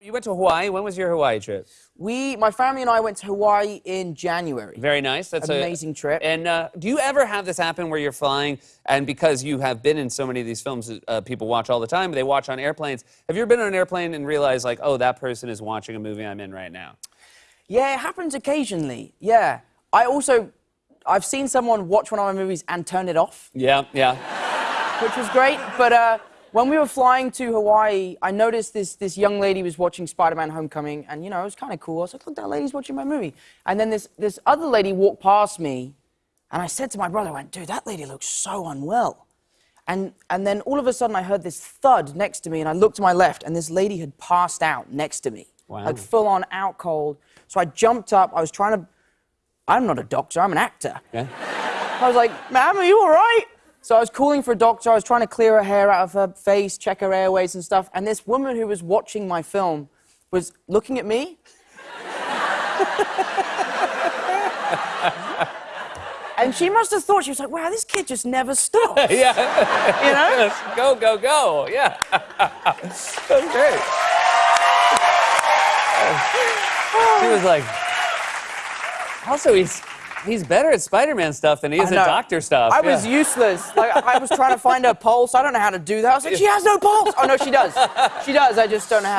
You went to Hawaii. When was your Hawaii trip? We, my family and I went to Hawaii in January. Very nice. That's An a amazing trip. And uh, do you ever have this happen where you're flying and because you have been in so many of these films, uh, people watch all the time. They watch on airplanes. Have you ever been on an airplane and realized like, oh, that person is watching a movie I'm in right now? Yeah, it happens occasionally. Yeah. I also, I've seen someone watch one of my movies and turn it off, Yeah, yeah. which was great. But uh, when we were flying to Hawaii, I noticed this this young lady was watching Spider-Man: Homecoming, and you know it was kind of cool. I was like, "Look, that lady's watching my movie." And then this this other lady walked past me, and I said to my brother, "I went, dude, that lady looks so unwell." And and then all of a sudden, I heard this thud next to me, and I looked to my left, and this lady had passed out next to me, Wow. like full on out cold. So I jumped up. I was trying to. I'm not a doctor. I'm an actor. Okay. I was like, ma'am, are you all right? So I was calling for a doctor. I was trying to clear her hair out of her face, check her airways and stuff. And this woman who was watching my film was looking at me. and she must have thought, she was like, wow, this kid just never stops. yeah. You know? Yes. Go, go, go. Yeah. That's great. she was like, also, he's he's better at Spider-Man stuff than he is at doctor stuff. I was useless. Like I was trying to find her pulse. I don't know how to do that. I was like, she has no pulse. Oh no, she does. She does. I just don't know how.